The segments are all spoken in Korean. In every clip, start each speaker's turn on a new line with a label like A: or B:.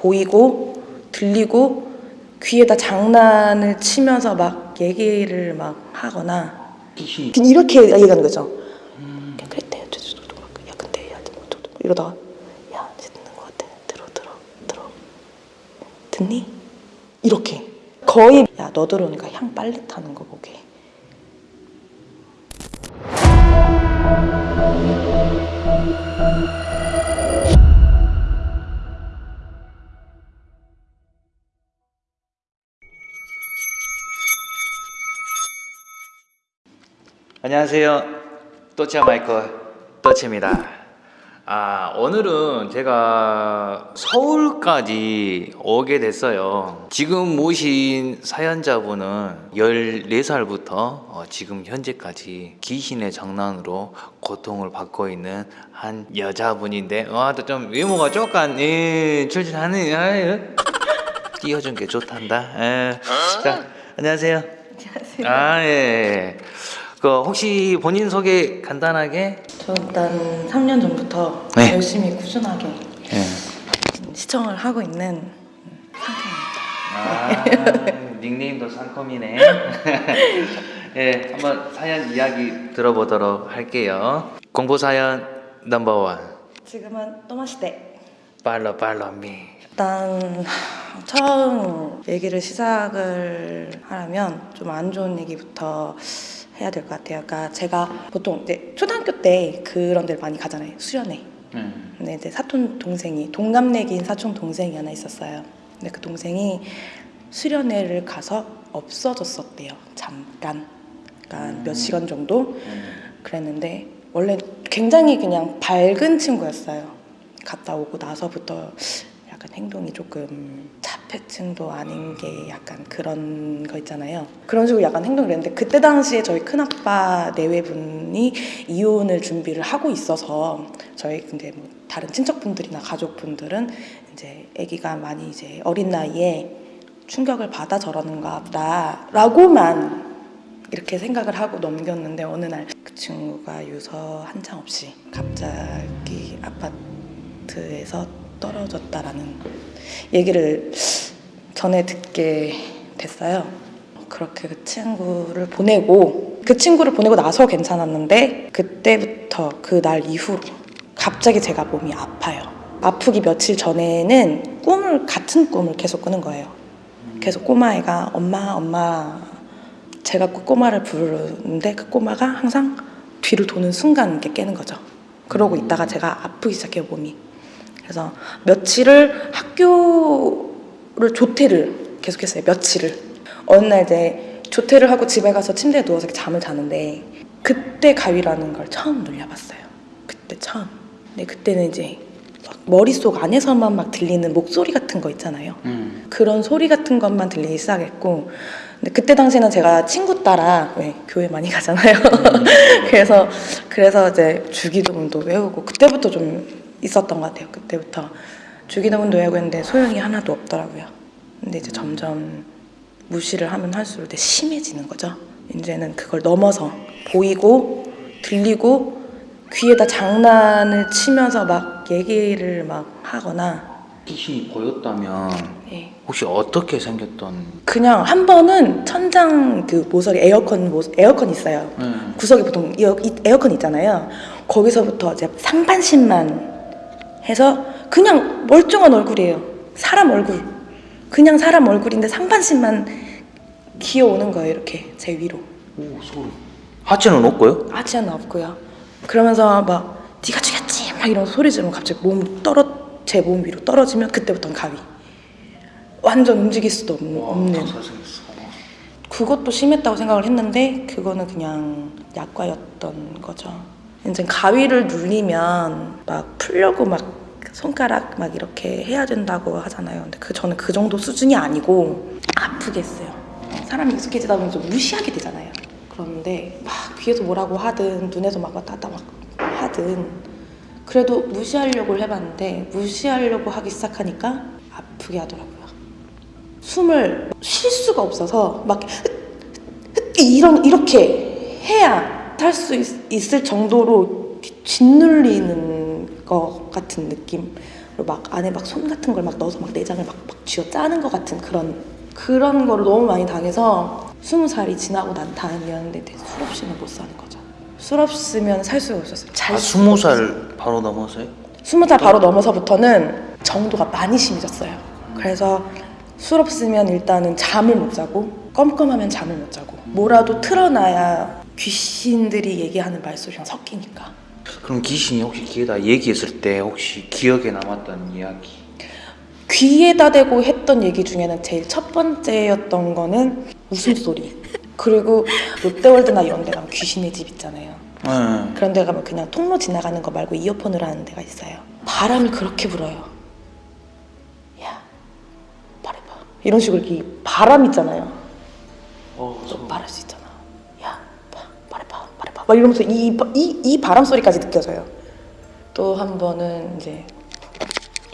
A: 보이고 들리고 귀에다 장난을 치면서 막 얘기를 막 하거나 그냥 이렇게 얘기하는 거죠. 야, 그랬대. 야 근데 야 이러다가 야 듣는 것 같아. 들어 들어 들어. 듣니? 이렇게 거의 야 너 들어오니까 향 빨리 타는 거 보게.
B: 안녕하세요. 또치아 마이클 또치입니다. 아 오늘은 제가 서울까지 오게 됐어요. 지금 모신 사연자분은 14살부터 어, 지금 현재까지 귀신의 장난으로 고통을 받고 있는 한 여자분인데 와 또 좀 외모가 조금 예, 출출하네. 아유. 띄워준 게 좋단다. 예. 자 안녕하세요.
A: 안녕하세요.
B: 아 예. 그 혹시 본인 소개 간단하게?
A: 저 일단 3년 전부터
B: 네.
A: 열심히 꾸준하게
B: 예.
A: 시청을 하고 있는 상태입니다.
B: 아 닉네임도 상콤이네. 예, 한번 사연 이야기 들어보도록 할게요. 공보 사연 넘버 원.
A: 지금은 또마시대.
B: 팔로 팔로 미.
A: 일단 처음 얘기를 시작을 하려면 좀 안 좋은 얘기부터 해야 될 것 같아요. 그러니까 제가 보통 이제 초등학교 때 그런 데를 많이 가잖아요. 수련회.
B: 음.
A: 근데 이제 사촌 동생이 동갑내기인 사촌 동생이 하나 있었어요. 근데 그 동생이 수련회를 가서 없어졌었대요. 잠깐. 그러니까 몇 시간 정도 그랬는데 원래 굉장히 그냥 밝은 친구였어요. 갔다 오고 나서부터 약간 행동이 조금 자폐증도 아닌 게 약간 그런 거 있잖아요. 그런 식으로 약간 행동을 했는데 그때 당시에 저희 큰아빠 내외분이 이혼을 준비를 하고 있어서 저희 근데 뭐 다른 친척분들이나 가족분들은 이제 아기가 많이 이제 어린 나이에 충격을 받아 저러는가 보다라고만 이렇게 생각을 하고 넘겼는데 어느 날 그 친구가 유서 한 장 없이 갑자기 아파트에서 떨어졌다라는 얘기를 전에 듣게 됐어요. 그렇게 그 친구를 보내고 그 친구를 보내고 나서 괜찮았는데 그때부터 그 날 이후로 갑자기 제가 몸이 아파요. 아프기 며칠 전에는 꿈을 같은 꿈을 계속 꾸는 거예요. 계속 꼬마애가 엄마 엄마 제가 그 꼬마를 부르는데 그 꼬마가 항상 뒤를 도는 순간 이렇게 깨는 거죠. 그러고 있다가 제가 아프기 시작해요 몸이. 그래서 며칠을 학교 를 조퇴를 계속했어요. 며칠을. 어느 날 이제 조퇴를 하고 집에 가서 침대에 누워서 잠을 자는데 그때 가위라는 걸 처음 눌려봤어요. 그때 처음. 근데 그때는 이제 막 머릿속 안에서만 막 들리는 목소리 같은 거 있잖아요.
B: 음.
A: 그런 소리 같은 것만 들리기 시작했고 근데 그때 당시에는 제가 친구 따라 왜 교회 많이 가잖아요. 그래서 그래서 이제 주기도문도 외우고 그때부터 좀 있었던 것 같아요. 그때부터 주기도문도 외우고 했는데 소용이 하나도 없더라고요. 근데 이제 점점 무시를 하면 할수록 이제 심해지는 거죠. 이제는 그걸 넘어서 보이고 들리고 귀에다 장난을 치면서 막 얘기를 막 하거나
B: 귀신이 보였다면
A: 예.
B: 혹시 어떻게 생겼던?
A: 그냥 한 번은 천장 그 모서리 에어컨 모 에어컨 있어요.
B: 음.
A: 구석에 보통 에어, 이- 에어컨 있잖아요. 거기서부터 이제 상반신만 해서 그냥 멀쩡한 얼굴이에요. 사람 얼굴. 그냥 사람 얼굴인데 상반신만 기어오는 거예요. 이렇게 제 위로.
B: 오 소리. 하체는 없고요?
A: 하지는 없고요. 그러면서 막 네가 죽였지 막 이런 소리 지르면 갑자기 몸 떨어 제 몸 위로 떨어지면 그때부터는 가위. 완전 움직일 수도 없는, 없는.
B: 생겼어.
A: 그것도 심했다고 생각을 했는데 그거는 그냥 약과였던 거죠. 이제 가위를 눌리면 막 풀려고 막 손가락 막 이렇게 해야 된다고 하잖아요. 근데 그 저는 그 정도 수준이 아니고 아프게 했어요. 사람이 익숙해지다 보면 좀 무시하게 되잖아요. 그런데 막 귀에서 뭐라고 하든 눈에서 막 왔다 갔다 막 하든 그래도 무시하려고 해봤는데 무시하려고 하기 시작하니까 아프게 하더라고요. 숨을 쉴 수가 없어서 막 이런 이렇게 해야 살수 있을 정도로 짓눌리는 것 같은 그리고 막 안에 막 손 같은 걸 막 넣어서 막 내장을 막, 막 쥐어 짜는 것 같은 그런 그런 거를 너무 많이 당해서 스무 살이 지나고 난 다음이었는데 술 없이는 못 사는 거죠. 술 없으면 살 수가 없었어요. 잘
B: 아 스무. 살 바로 넘어서요?
A: 스무 살 바로 넘어서부터는 정도가 많이 심해졌어요. 그래서 술 없으면 일단은 잠을 못 자고 껌껌하면 잠을 못 자고 뭐라도 틀어놔야 귀신들이 얘기하는 말소리랑 섞이니까
B: 그럼 귀신이 혹시 귀에다 얘기했을 때 혹시 기억에 남았던 이야기?
A: 귀에다 대고 했던 얘기 중에는 제일 첫 번째였던 거는 웃음소리 그리고 롯데월드나 이런 데 가면 귀신의 집 있잖아요
B: 네.
A: 그런 데 가면 그냥 통로 지나가는 거 말고 이어폰으로 하는 데가 있어요. 바람이 그렇게 불어요. 야, 말해봐. 이런 식으로 이 바람 있잖아요.
B: 어,
A: 너 말할 수 있잖아. 야, 봐, 말해봐, 말해봐. 막 이러면서 이, 이, 이 바람 소리까지 느껴져요. 또 한 번은 이제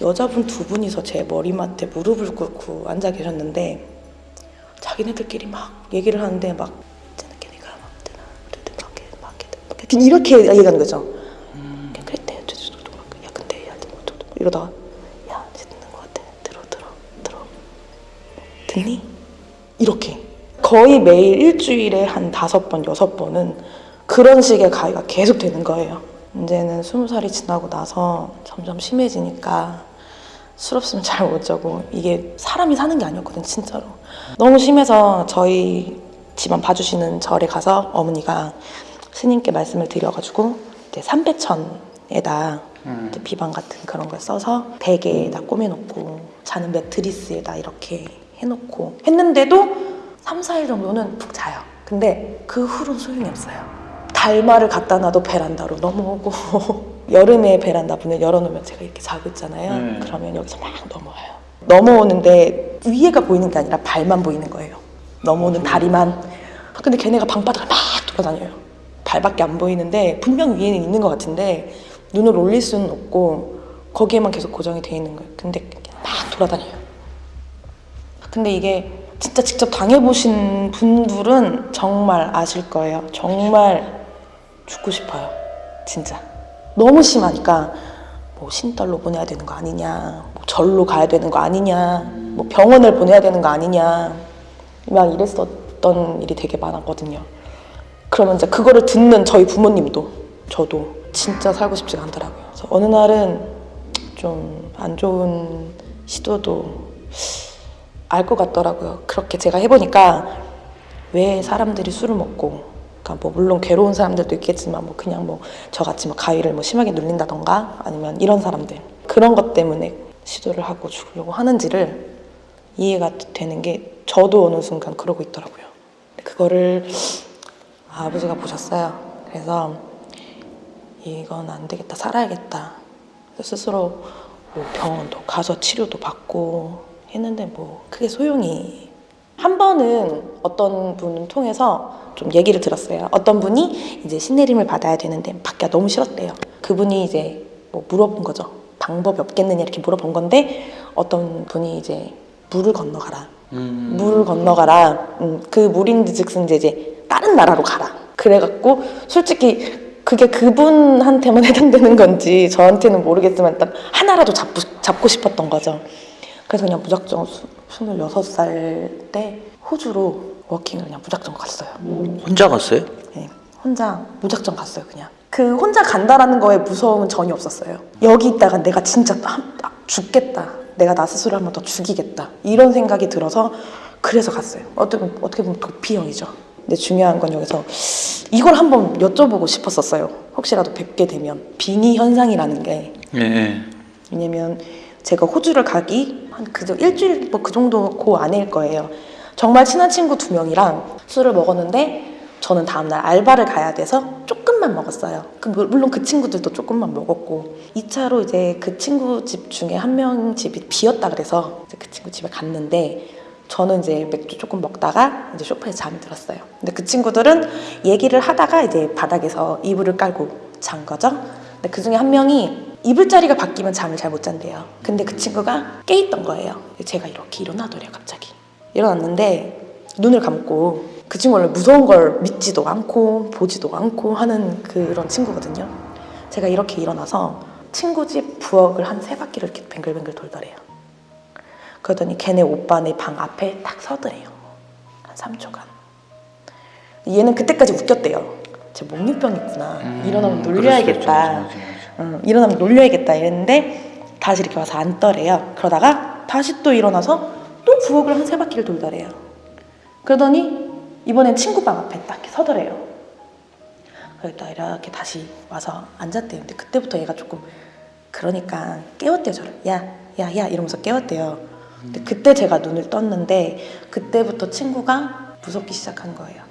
A: 여자분 두 분이서 제 머리맡에 무릎을 꿇고 앉아 계셨는데 자기네들끼리 막 얘기를 하는데 막 내가 막 막게 막게 막게 이렇게 얘기하는 거죠. 저저저 야 듣는 거 같아. 들어 들어 들어. 듣니? 이렇게 거의 매일 일주일에 한 다섯 번 여섯 번은 그런 식의 가위가 계속 되는 거예요. 이제는 스무 살이 지나고 나서 점점 심해지니까 술 없으면 잘 못 자고 이게 사람이 사는 게 아니었거든 진짜로. 너무 심해서 저희 집안 봐주시는 절에 가서 어머니가 스님께 말씀을 드려가지고 이제 삼배천에다 이제 비방 같은 그런 걸 써서 베개에다 꼬매놓고 자는 매트리스에다 이렇게 해놓고 했는데도 3, 4일 정도는 푹 자요. 근데 그 후로는 소용이 없어요 달마를 갖다 놔도 베란다로 넘어오고 여름에 베란다 문을 열어놓으면 제가 이렇게 자고 있잖아요.
B: 음.
A: 그러면 여기서 막 넘어와요. 넘어오는데 위에가 보이는 게 아니라 발만 보이는 거예요. 넘어오는 다리만. 근데 걔네가 방바닥을 막 돌아다녀요. 발밖에 안 보이는데 분명 위에는 있는 것 같은데 눈을 올릴 수는 없고 거기에만 계속 고정이 돼 있는 거예요. 근데 막 돌아다녀요. 근데 이게 진짜 직접 당해보신 분들은 정말 아실 거예요. 정말 죽고 싶어요. 진짜. 너무 심하니까 뭐 신달로 보내야 되는 거 아니냐, 뭐 절로 가야 되는 거 아니냐, 뭐 병원을 보내야 되는 거 아니냐, 막 이랬었던 일이 되게 많았거든요. 그러면 이제 그거를 듣는 저희 부모님도 저도 진짜 살고 싶지가 않더라고요. 그래서 어느 날은 좀 안 좋은 시도도 알 것 같더라고요. 그렇게 제가 해보니까 왜 사람들이 술을 먹고, 그러니까 뭐 물론 괴로운 사람들도 있겠지만 뭐 그냥 뭐 저같이 뭐 가위를 뭐 심하게 눌린다던가 아니면 이런 사람들 그런 것 때문에 시도를 하고 죽으려고 하는지를 이해가 되는 게 저도 어느 순간 그러고 있더라고요. 그거를 아버지가 보셨어요. 그래서 이건 안 되겠다, 살아야겠다. 스스로 뭐 병원도 가서 치료도 받고 했는데 뭐 크게 소용이 한 번은 어떤 분을 통해서 좀 얘기를 들었어요. 어떤 분이 이제 신내림을 받아야 되는데 받기가 너무 싫었대요. 그분이 이제 뭐 물어본 거죠. 방법이 없겠느냐 이렇게 물어본 건데 어떤 분이 이제 물을 건너가라.
B: 음.
A: 물을 건너가라. 음, 그 물인즉슨 이제, 이제 다른 나라로 가라. 그래갖고 솔직히 그게 그분한테만 해당되는 건지 저한테는 모르겠지만 일단 하나라도 잡고, 잡고 싶었던 거죠. 그래서 그냥 무작정 수, 26살 때 호주로 워킹을 그냥 무작정 갔어요.
B: 혼자 갔어요?
A: 네, 혼자 무작정 갔어요 그냥 그 혼자 간다라는 거에 무서움은 전혀 없었어요 여기 있다가 내가 진짜 한- 아, 죽겠다 내가 나 스스로 한 번 더 죽이겠다 이런 생각이 들어서 그래서 갔어요 어떻게, 어떻게 보면 도피형이죠 근데 중요한 건 여기서 이걸 한번 여쭤보고 싶었었어요 혹시라도 뵙게 되면 빙의 현상이라는 게
B: 예. 예.
A: 왜냐면 제가 호주를 가기 한 그저 일주일 뭐 그 정도 그 안에일 거예요. 정말 친한 친구 두 명이랑 술을 먹었는데 저는 다음날 알바를 가야 돼서 조금만 먹었어요. 그 물- 물론 그 친구들도 조금만 먹었고 2차로 이제 그 친구 집 중에 한 명 집이 비었다 그래서 그 친구 집에 갔는데 저는 이제 맥주 조금 먹다가 이제 소파에 잠이 들었어요. 근데 그 친구들은 얘기를 하다가 이제 바닥에서 이불을 깔고 잔 거죠. 근데 그 중에 한 명이 이불 자리가 바뀌면 잠을 잘 못 잔대요. 근데 그 친구가 깨 있던 거예요. 제가 이렇게 일어나더래요, 갑자기. 일어났는데 눈을 감고 그 친구 원래 무서운 걸 믿지도 않고 보지도 않고 하는 그런 친구거든요. 제가 이렇게 일어나서 친구 집 부엌을 한 세 바퀴를 이렇게 뱅글뱅글 돌더래요. 그러더니 걔네 오빠네 방 앞에 딱 서더래요. 한 3초간. 얘는 그때까지 웃겼대요. 쟤 목류병 있구나. 일어나면 놀려야겠다. 응, 일어나면 놀려야겠다 이랬는데 다시 이렇게 와서 앉더래요. 그러다가 다시 또 일어나서 또 부엌을 한 세 바퀴를 돌더래요. 그러더니 이번엔 친구 방 앞에 딱 이렇게 서더래요. 그랬다 이렇게 다시 와서 앉았대요. 근데 그때부터 얘가 조금 그러니까 깨웠대요 저를. 야, 야, 야 이러면서 깨웠대요. 근데 그때 제가 눈을 떴는데 그때부터 친구가 무섭기 시작한 거예요.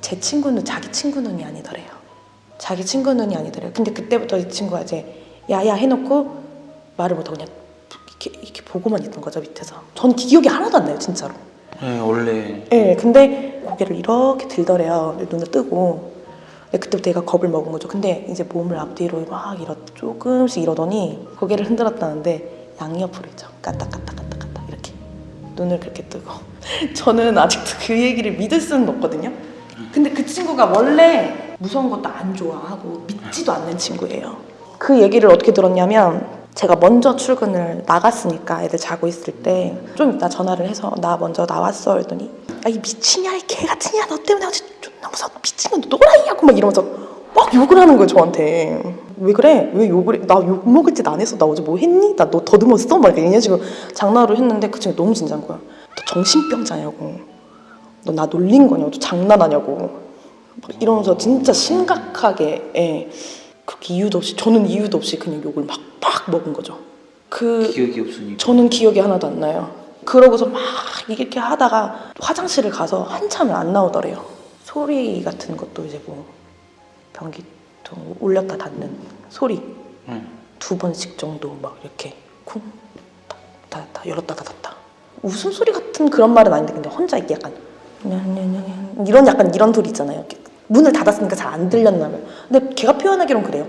A: 제 친구는 자기 친구 눈이 아니더래요. 자기 친구 눈이 아니더래요. 근데 그때부터 이 친구가 이제 야야 해놓고 말을 못하고 그냥 이렇게, 이렇게 보고만 있던 거죠 밑에서. 전 기억이 하나도 안 나요 진짜로.
C: 네, 원래
A: 예, 근데 고개를 이렇게 들더래요. 눈을 뜨고. 근데 그때부터 얘가 겁을 먹은 거죠. 근데 이제 몸을 앞뒤로 막 이러 조금씩 이러더니 고개를 흔들었다는데 양옆으로 있죠. 까딱까딱까딱까딱 이렇게 눈을 그렇게 뜨고. 저는 아직도 그 얘기를 믿을 수는 없거든요. 근데 그 친구가 원래 무서운 것도 안 좋아하고 믿지도 않는 친구예요. 그 얘기를 어떻게 들었냐면 제가 먼저 출근을 나갔으니까 애들 자고 있을 때 좀 이따 전화를 해서 나 먼저 나왔어 했더니 야이 미친이야 이개 같으냐 너 때문에 어제 존나 무서워 미친년 너 또라이냐고 막 이러면서 막 욕을 하는 거예요 저한테. 왜 그래? 왜 욕을 해? 나 욕 먹을 짓 안 했어. 나 어제 뭐 했니? 나 너 더듬었어? 막 얘네 지금 장난으로 했는데 그 친구 너무 진지한 거야. 너 정신병자냐고. 너 나 놀린 거냐고. 너 장난하냐고 막 이러면서 진짜 심각하게 예. 그렇게 이유도 없이 저는 이유도 없이 그냥 욕을 막막 먹은 거죠 그
C: 기억이 없으니까
A: 저는 기억이 하나도 안 나요. 그러고서 막 이렇게 하다가 화장실을 가서 한참을 안 나오더래요. 소리 같은 것도 이제 뭐 변기통 올렸다 닫는 소리
C: 응.
A: 두 번씩 정도 막 이렇게 쿵 닫았다 열었다 닫았다 웃음 소리 같은 그런 말은 아닌데 근데 혼자 이게 약간 이런 약간 이런 소리 있잖아요. 문을 닫았으니까 잘 안 들렸나 봐요. 근데 걔가 표현하기론 그래요.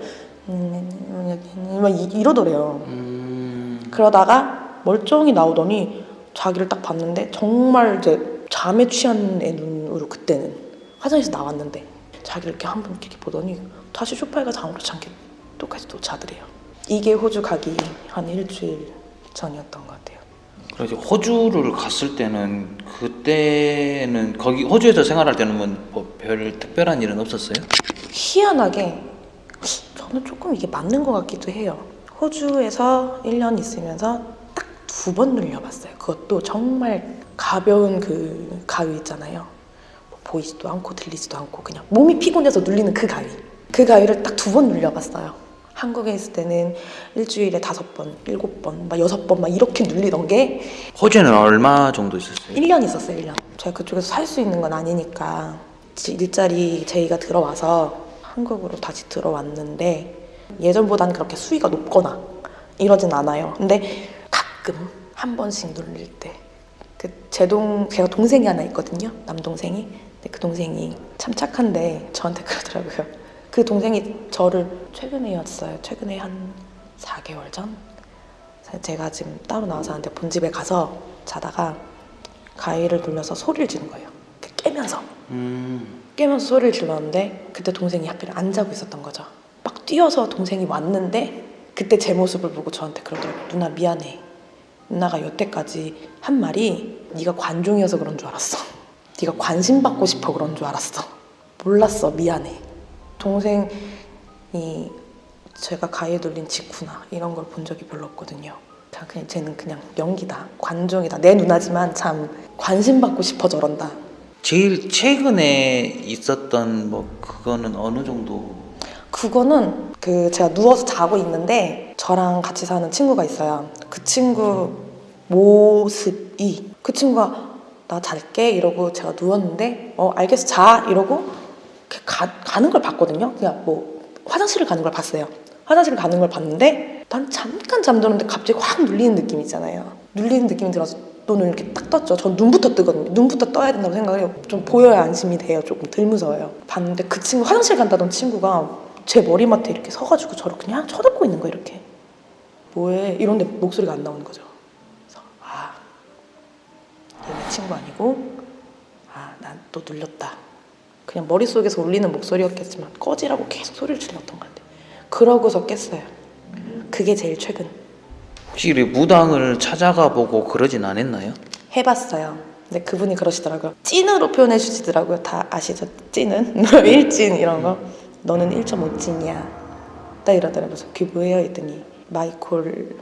A: 막 이- 이러더래요.
C: 음...
A: 그러다가 멀쩡히 나오더니 자기를 딱 봤는데 정말 이제 잠에 취한 애 눈으로 그때는 화장실에서 나왔는데 자기를 이렇게 한 번 이렇게 보더니 다시 소파에 가서 아무렇지 않게 똑같이 또 자더래요. 이게 호주 가기 한 일주일 전이었던 것 같아요.
C: 그래서 호주를 갔을 때는 그때는 거기 호주에서 생활할 때는 뭐별 특별한 일은 없었어요?
A: 희한하게 저는 조금 이게 맞는 것 같기도 해요. 호주에서 1년 있으면서 딱 두 번 눌려봤어요. 그것도 정말 가벼운 그 가위 있잖아요. 뭐 보이지도 않고 들리지도 않고 그냥 몸이 피곤해서 눌리는 그 가위. 그 가위를 딱 두 번 눌려봤어요. 한국에 있을 때는 일주일에 다섯 번, 일곱 번, 막 여섯 번 막 이렇게 눌리던 게
C: 호주에는 얼마 정도 있었어요?
A: 1년 있었어요, 1년. 제가 그쪽에서 살 수 있는 건 아니니까 지- 일자리 제의가 들어와서 한국으로 다시 들어왔는데 예전보다는 그렇게 수위가 높거나 이러진 않아요. 근데 가끔 한 번씩 눌릴 때. 그 제동 제가 동생이 하나 있거든요. 남동생이. 근데 그 동생이 참 착한데 저한테 그러더라고요. 그 동생이 저를 최근에였어요. 최근에 한 4개월 전. 제가 지금 따로 나와서 하는데 본집에 가서 자다가 가위를 눌려서 소리를 지른 거예요. 깨면서
C: 음...
A: 깨면서 소리를 질렀는데 그때 동생이 하필 안 자고 있었던 거죠. 막 뛰어서 동생이 왔는데 그때 제 모습을 보고 저한테 그러더라고요. 누나 미안해. 누나가 여태까지 한 말이 네가 관종이어서 그런 줄 알았어. 네가 관심 받고 싶어 그런 줄 알았어. 몰랐어. 미안해. 동생이 제가 가위에 눌린 직후나 이런 걸 본 적이 별로 없거든요. 자, 그냥 쟤는 그냥 연기다. 관종이다. 내 누나지만 참 관심 받고 싶어 저런다.
C: 제일 최근에 있었던 뭐 그거는 어느 정도
A: 그거는 그 제가 누워서 자고 있는데 저랑 같이 사는 친구가 있어요. 그 친구 모습이 그 친구가 나 잘게 이러고 제가 누웠는데 어 알겠어 자 이러고 가, 가는 걸 봤거든요. 그냥 뭐 화장실을 가는 걸 봤어요. 화장실을 가는 걸 봤는데 난 잠깐 잠들었는데 갑자기 확 눌리는 느낌 있잖아요. 눌리는 느낌이 들어서 눈을 이렇게 딱 떴죠. 전 눈부터 뜨거든요. 눈부터 떠야 된다고 생각해요. 좀 보여야 안심이 돼요. 조금 덜 무서워요. 봤는데 그 친구 화장실 간다던 친구가 제 머리맡에 이렇게 서가지고 저를 그냥 쳐다보고 있는 거예요. 이렇게 뭐해? 이런데 목소리가 안 나오는 거죠. 그래서 아 얘네 친구 아니고 아 난 또 눌렸다. 그냥 머릿속에서 울리는 목소리였겠지만 꺼지라고 계속 소리를 질렀던 것 같아요. 그러고서 깼어요. 그게 제일 최근
C: 혹시 이 무당을 찾아가 보고 그러진 않았나요?
A: 해봤어요. 근데 그분이 그러시더라고요. 찐으로 표현해 주시더라고요. 다 아시죠? 찐은? 일찐 이런 거. 너는 1.5찐이야. 딱 이러더라고요. 그게 뭐예요? 했더니 마이콜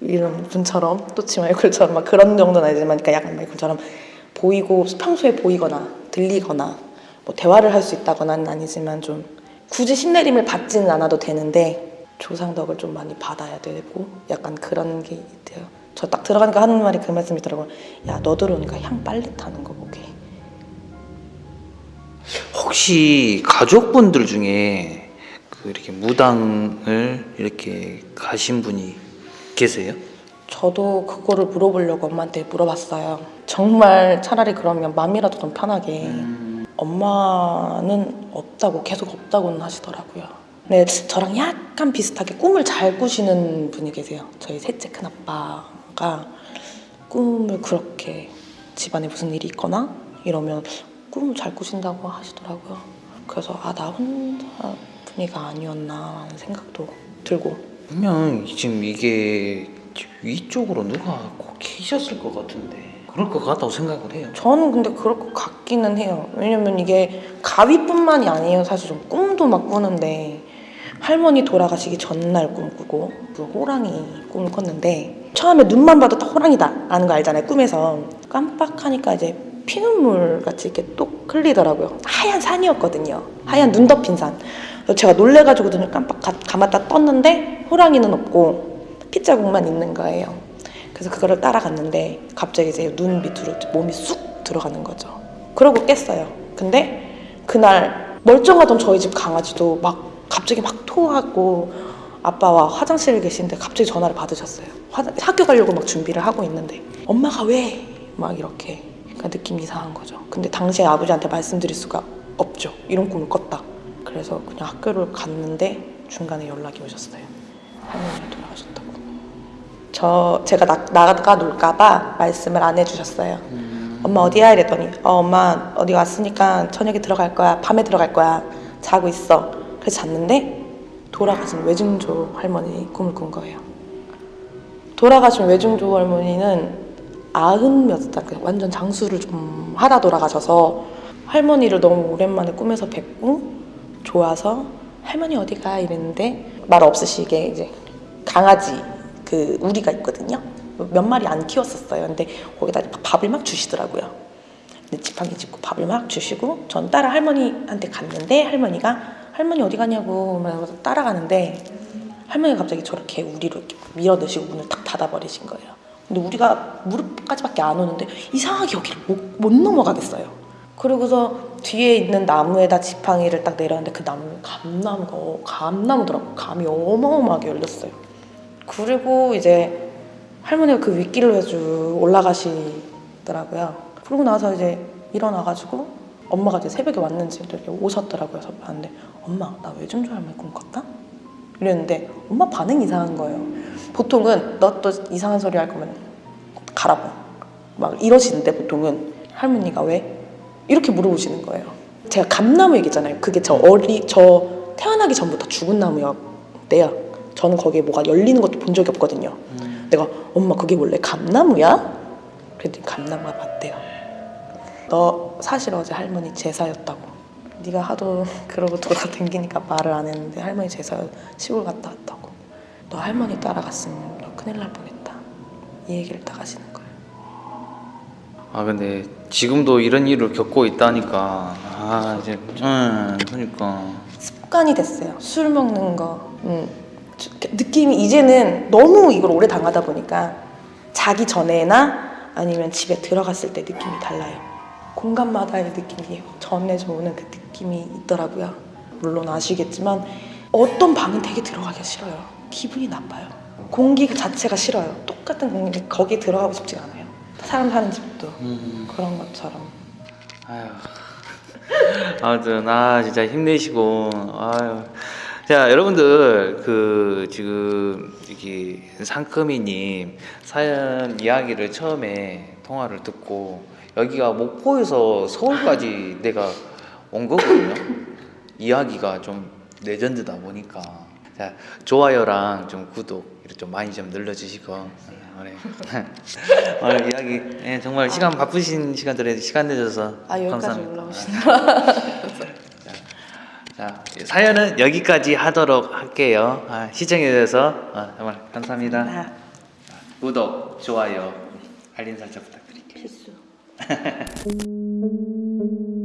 A: 이런 분처럼 또치 마이콜처럼 막 그런 정도는 아니지만 그러니까 약간 마이콜처럼 보이고 평소에 보이거나 들리거나 뭐 대화를 할 수 있다거나는 아니지만 좀 굳이 신내림을 받지는 않아도 되는데 조상덕을 좀 많이 받아야 되고 약간 그런 게 있대요. 저 딱 들어가니까 하는 말이 그 말씀이더라고요. 야, 너 들어오니까 향 빨리 타는 거 보게.
C: 혹시 가족분들 중에 그 이렇게 무당을 이렇게 가신 분이 계세요?
A: 저도 그거를 물어보려고 엄마한테 물어봤어요. 정말 차라리 그러면 마음이라도 좀 편하게. 엄마는 없다고 계속 없다고는 하시더라고요. 네, 저랑 약간 비슷하게 꿈을 잘 꾸시는 분이 계세요. 저희 셋째 큰 아빠가 꿈을 그렇게 집안에 무슨 일이 있거나 이러면 꿈을 잘 꾸신다고 하시더라고요. 그래서 아 나 혼자 분이가 아니었나 하는 생각도 들고
C: 분명 지금 이게 위쪽으로 누가 꼭 계셨을 것 같은데 그럴 것 같다고 생각을 해요.
A: 저는 근데 그럴 것 같기는 해요. 왜냐면 이게 가위뿐만이 아니에요. 사실 좀 꿈도 막 꾸는데 할머니 돌아가시기 전날 꿈꾸고 그 호랑이 꿈을 꿨는데 처음에 눈만 봐도 딱 호랑이다 라는 거 알잖아요. 꿈에서 깜빡하니까 이제 피눈물 같이 이렇게 똑 흘리더라고요. 하얀 산이었거든요. 하얀 눈 덮인 산. 제가 놀래가지고 눈을 깜빡 가- 감았다 떴는데 호랑이는 없고 핏자국만 있는 거예요. 그래서 그거를 따라갔는데 갑자기 이제 눈 밑으로 몸이 쑥 들어가는 거죠. 그러고 깼어요. 근데 그날 멀쩡하던 저희 집 강아지도 막 갑자기 막 토하고 아빠와 화장실에 계신데 갑자기 전화를 받으셨어요. 화- 학교 가려고 막 준비를 하고 있는데 엄마가 왜? 막 이렇게 그러니까 느낌이 이상한 거죠. 근데 당시에 아버지한테 말씀드릴 수가 없죠. 이런 꿈을 꿨다. 그래서 그냥 학교를 갔는데 중간에 연락이 오셨어요. 할머니가 돌아가셨다고. 저 제가 나, 나가 놀까봐 말씀을 안 해주셨어요. 엄마 어디야? 이랬더니 어 엄마 어디 왔으니까 저녁에 들어갈 거야. 밤에 들어갈 거야. 자고 있어. 그래서 잤는데 돌아가신 외증조 할머니 꿈을 꾼 거예요. 돌아가신 외증조 할머니는 아흔 몇 살, 그 완전 장수를 좀 하다 돌아가셔서 할머니를 너무 오랜만에 꿈에서 뵙고 좋아서 할머니 어디 가? 이랬는데 말 없으시게 이제 강아지 그 우리가 있거든요. 몇 마리 안 키웠었어요. 근데 거기다 밥을 막 주시더라고요. 근데 지팡이 짚고 밥을 막 주시고 전 따라 할머니한테 갔는데 할머니가 할머니 어디 가냐고 막 따라가는데 할머니가 갑자기 저렇게 우리로 이렇게 밀어 넣으시고 문을 탁 닫아버리신 거예요. 근데 우리가 무릎까지밖에 안 오는데 이상하게 여기를 못, 못 넘어가겠어요. 그리고서 뒤에 있는 나무에다 지팡이를 딱 내렸는데 그 나무는 감나무가 어, 감나무더라고. 감이 어마어마하게 열렸어요. 그리고 이제 할머니가 그 윗길로 쭉 올라가시더라고요. 그러고 나서 이제 일어나가지고 엄마가 이제 새벽에 왔는지 이렇게 오셨더라고요. 그래서 봤는데 엄마 나 외증조 할머니 꿈 꿨다? 이랬는데 엄마 반응 이상한 거예요. 보통은 너 또 이상한 소리 할 거면 가라고 막 이러시는데 보통은 할머니가 왜? 이렇게 물어보시는 거예요. 제가 감나무 얘기잖아요. 그게 저 어리 저 태어나기 전부터 죽은 나무였대요. 저는 거기에 뭐가 열리는 것도 본 적이 없거든요. 내가 엄마 그게 원래 감나무야? 그랬더니 감나무가 맞대요. 너 사실 어제 할머니 제사였다고. 네가 하도 그러고 돌아다니니까 말을 안 했는데 할머니 제사 시골 갔다 왔다고. 너 할머니 따라갔으면 너 큰일 날 뻔했다. 이 얘기를 딱 하시는 거예요.
C: 아 근데 지금도 이런 일을 겪고 있다니까 아 이제 음 그러니까
A: 습관이 됐어요. 술 먹는 거. 음. 주- 느낌이 이제는 너무 이걸 오래 당하다 보니까 자기 전에나 아니면 집에 들어갔을 때 느낌이 달라요. 공간마다의 느낌이 전해져 오는 그 느낌이 있더라고요. 물론 아시겠지만 어떤 방은 되게 들어가기가 싫어요. 기분이 나빠요. 공기 그 자체가 싫어요. 똑같은 공기 거기 들어가고 싶지가 않아요. 사람 사는 집도
C: 음.
A: 그런 것처럼.
C: 아유 아무튼 아 진짜 힘내시고 아유 자 여러분들 그 지금 여기 상크미님 사연 이야기를 처음에 통화를 듣고 여기가 목포에서 서울까지 내가 온 거거든요 이야기가 좀 레전드다 보니까
B: 자 좋아요랑 좀 구독 이렇게 좀 많이 좀 눌러주시고 어, 네. 오늘 이야기 예, 정말 시간 바쁘신 시간들에 시간 내줘서
A: 아 여기까지
B: 감사합니다.
A: 올라오시나?
B: 자 사연은 여기까지 하도록 할게요. 아, 시청해 주셔서 어, 정말 감사합니다.
A: 아,
B: 구독, 좋아요, 알림 설정 부탁드릴게요.
A: 필수.